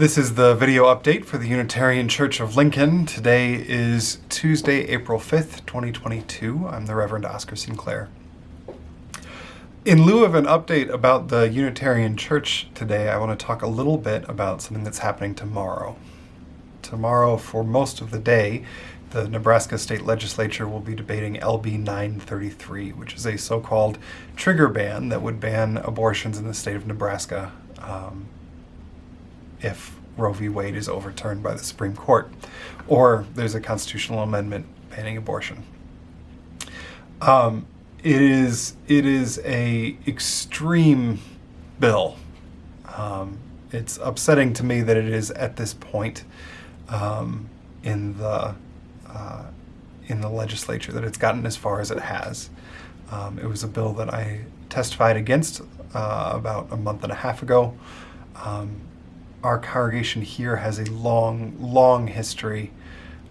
This is the video update for the Unitarian Church of Lincoln. Today is Tuesday, April 5th, 2022. I'm the Reverend Oscar Sinclair. In lieu of an update about the Unitarian Church today, I want to talk a little bit about something that's happening tomorrow. Tomorrow, for most of the day, the Nebraska State Legislature will be debating LB 933, which is a so-called trigger ban that would ban abortions in the state of Nebraska um, if Roe v. Wade is overturned by the Supreme Court, or there's a constitutional amendment banning abortion. Um, it is it is a extreme bill. Um, it's upsetting to me that it is at this point um, in the uh, in the legislature that it's gotten as far as it has. Um, it was a bill that I testified against uh, about a month and a half ago. Um, our congregation here has a long, long history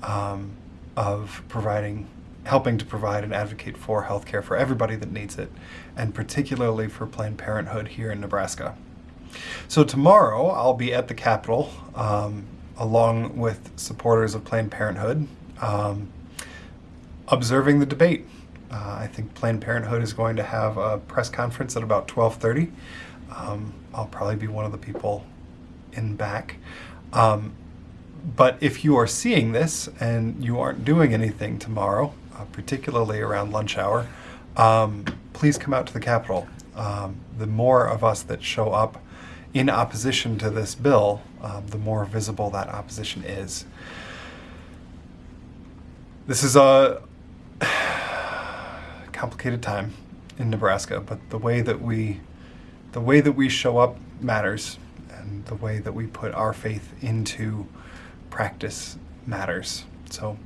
um, of providing, helping to provide and advocate for health care for everybody that needs it, and particularly for Planned Parenthood here in Nebraska. So tomorrow I'll be at the Capitol um, along with supporters of Planned Parenthood um, observing the debate. Uh, I think Planned Parenthood is going to have a press conference at about 1230. Um, I'll probably be one of the people in back. Um, but if you are seeing this and you aren't doing anything tomorrow, uh, particularly around lunch hour, um, please come out to the Capitol. Um, the more of us that show up in opposition to this bill, uh, the more visible that opposition is. This is a complicated time in Nebraska, but the way that we the way that we show up matters and the way that we put our faith into practice matters. So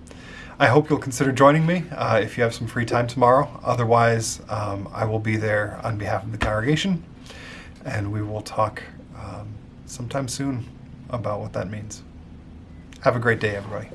I hope you'll consider joining me uh, if you have some free time tomorrow. Otherwise, um, I will be there on behalf of the congregation and we will talk um, sometime soon about what that means. Have a great day, everybody.